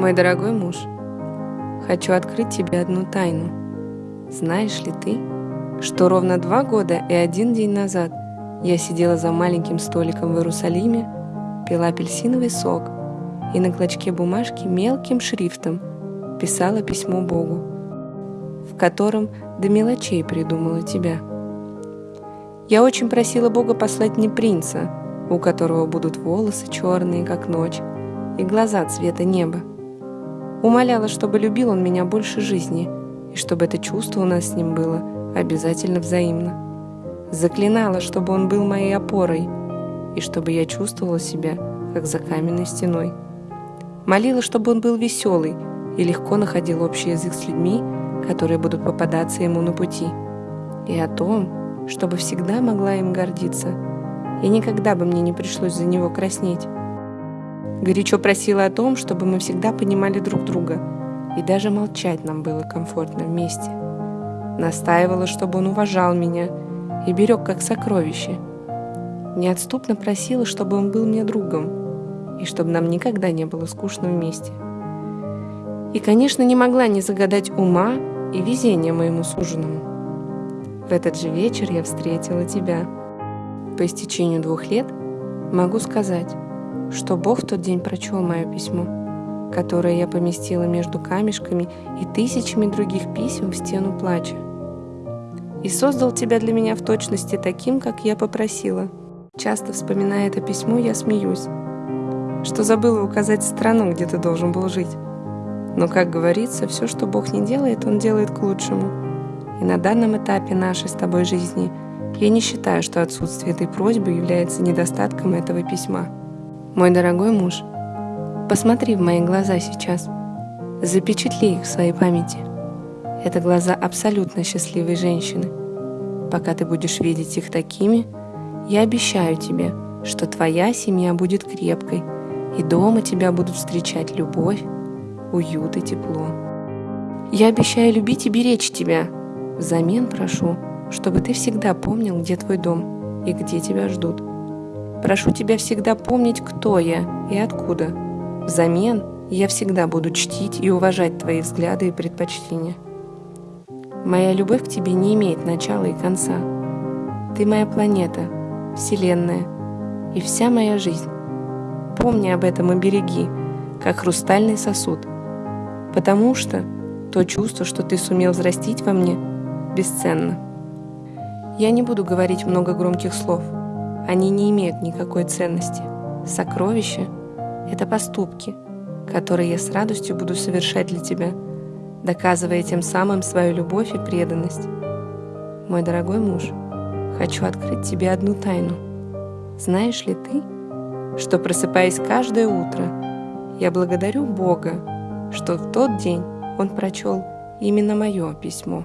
Мой дорогой муж, хочу открыть тебе одну тайну. Знаешь ли ты, что ровно два года и один день назад я сидела за маленьким столиком в Иерусалиме, пила апельсиновый сок и на клочке бумажки мелким шрифтом писала письмо Богу, в котором до мелочей придумала тебя. Я очень просила Бога послать мне принца, у которого будут волосы черные, как ночь, и глаза цвета неба. Умоляла, чтобы любил он меня больше жизни, и чтобы это чувство у нас с ним было обязательно взаимно. Заклинала, чтобы он был моей опорой, и чтобы я чувствовала себя, как за каменной стеной. Молила, чтобы он был веселый и легко находил общий язык с людьми, которые будут попадаться ему на пути. И о том, чтобы всегда могла им гордиться, и никогда бы мне не пришлось за него краснеть. Горячо просила о том, чтобы мы всегда понимали друг друга, и даже молчать нам было комфортно вместе. Настаивала, чтобы он уважал меня и берег как сокровище. Неотступно просила, чтобы он был мне другом, и чтобы нам никогда не было скучно вместе. И, конечно, не могла не загадать ума и везения моему суженому. В этот же вечер я встретила тебя. По истечению двух лет могу сказать, что Бог в тот день прочел мое письмо, которое я поместила между камешками и тысячами других писем в стену плача и создал тебя для меня в точности таким, как я попросила. Часто вспоминая это письмо, я смеюсь, что забыла указать страну, где ты должен был жить. Но, как говорится, все, что Бог не делает, Он делает к лучшему. И на данном этапе нашей с тобой жизни я не считаю, что отсутствие этой просьбы является недостатком этого письма. Мой дорогой муж, посмотри в мои глаза сейчас, запечатли их в своей памяти. Это глаза абсолютно счастливой женщины. Пока ты будешь видеть их такими, я обещаю тебе, что твоя семья будет крепкой, и дома тебя будут встречать любовь, уют и тепло. Я обещаю любить и беречь тебя. Взамен прошу, чтобы ты всегда помнил, где твой дом и где тебя ждут. Прошу тебя всегда помнить, кто я и откуда. Взамен я всегда буду чтить и уважать твои взгляды и предпочтения. Моя любовь к тебе не имеет начала и конца. Ты моя планета, Вселенная и вся моя жизнь. Помни об этом и береги, как хрустальный сосуд, потому что то чувство, что ты сумел взрастить во мне, бесценно. Я не буду говорить много громких слов. Они не имеют никакой ценности. Сокровища — это поступки, которые я с радостью буду совершать для тебя — доказывая тем самым свою любовь и преданность. Мой дорогой муж, хочу открыть тебе одну тайну. Знаешь ли ты, что просыпаясь каждое утро, я благодарю Бога, что в тот день Он прочел именно мое письмо.